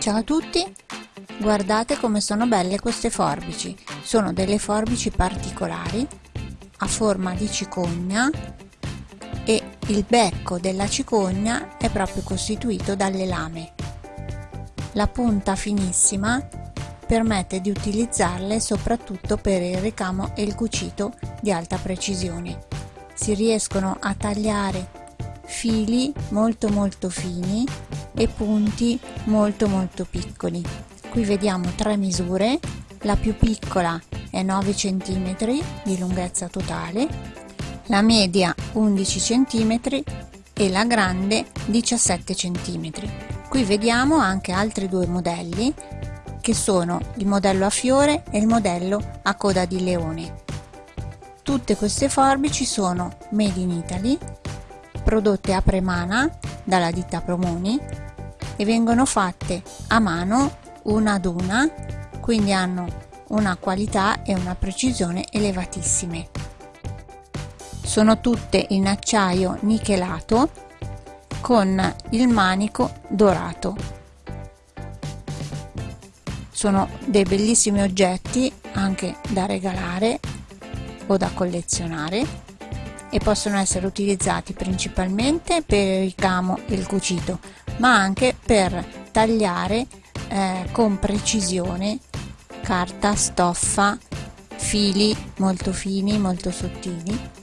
Ciao a tutti! Guardate come sono belle queste forbici. Sono delle forbici particolari a forma di cicogna e il becco della cicogna è proprio costituito dalle lame. La punta finissima permette di utilizzarle soprattutto per il ricamo e il cucito di alta precisione. Si riescono a tagliare fili molto molto fini e punti molto molto piccoli. Qui vediamo tre misure. La più piccola è 9 cm di lunghezza totale la media 11 cm e la grande 17 cm qui vediamo anche altri due modelli che sono il modello a fiore e il modello a coda di leone. Tutte queste forbici sono made in Italy prodotte a Premana dalla ditta Promoni e vengono fatte a mano una ad una quindi hanno una qualità e una precisione elevatissime. Sono tutte in acciaio nichelato con il manico dorato. Sono dei bellissimi oggetti anche da regalare o da collezionare e possono essere utilizzati principalmente per il ricamo e il cucito ma anche per tagliare eh, con precisione carta, stoffa, fili molto fini, molto sottili.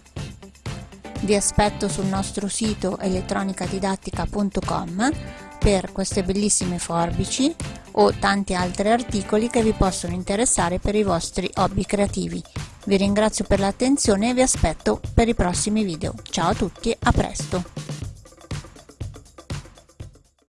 Vi aspetto sul nostro sito elettronicadidattica.com per queste bellissime forbici o tanti altri articoli che vi possono interessare per i vostri hobby creativi. Vi ringrazio per l'attenzione e vi aspetto per i prossimi video. Ciao a tutti, a presto!